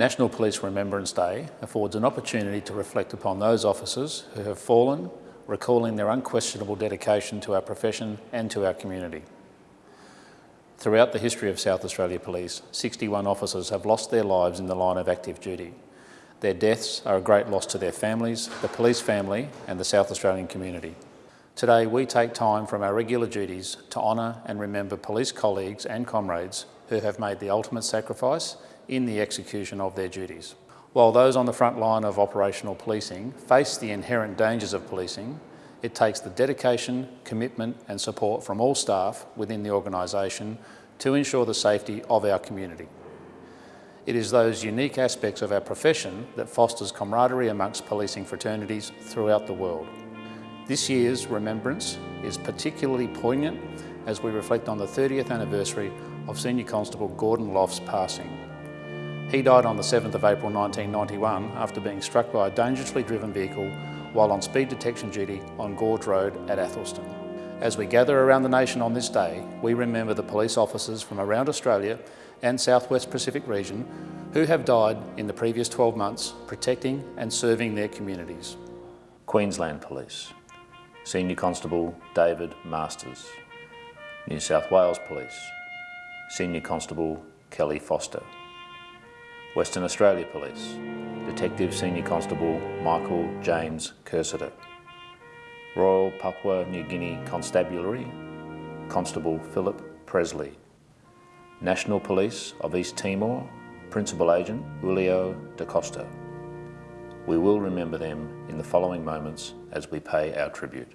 National Police Remembrance Day affords an opportunity to reflect upon those officers who have fallen, recalling their unquestionable dedication to our profession and to our community. Throughout the history of South Australia Police, 61 officers have lost their lives in the line of active duty. Their deaths are a great loss to their families, the police family and the South Australian community. Today we take time from our regular duties to honour and remember police colleagues and comrades who have made the ultimate sacrifice in the execution of their duties. While those on the front line of operational policing face the inherent dangers of policing, it takes the dedication, commitment and support from all staff within the organisation to ensure the safety of our community. It is those unique aspects of our profession that fosters camaraderie amongst policing fraternities throughout the world. This year's remembrance is particularly poignant as we reflect on the 30th anniversary of Senior Constable Gordon Loft's passing. He died on the 7th of April 1991 after being struck by a dangerously driven vehicle while on speed detection duty on Gorge Road at Athelstone. As we gather around the nation on this day, we remember the police officers from around Australia and Southwest Pacific region who have died in the previous 12 months protecting and serving their communities. Queensland Police, Senior Constable David Masters. New South Wales Police, Senior Constable Kelly Foster. Western Australia Police, Detective Senior Constable Michael James Cursiter. Royal Papua New Guinea Constabulary, Constable Philip Presley. National Police of East Timor, Principal Agent Julio da Costa. We will remember them in the following moments as we pay our tribute.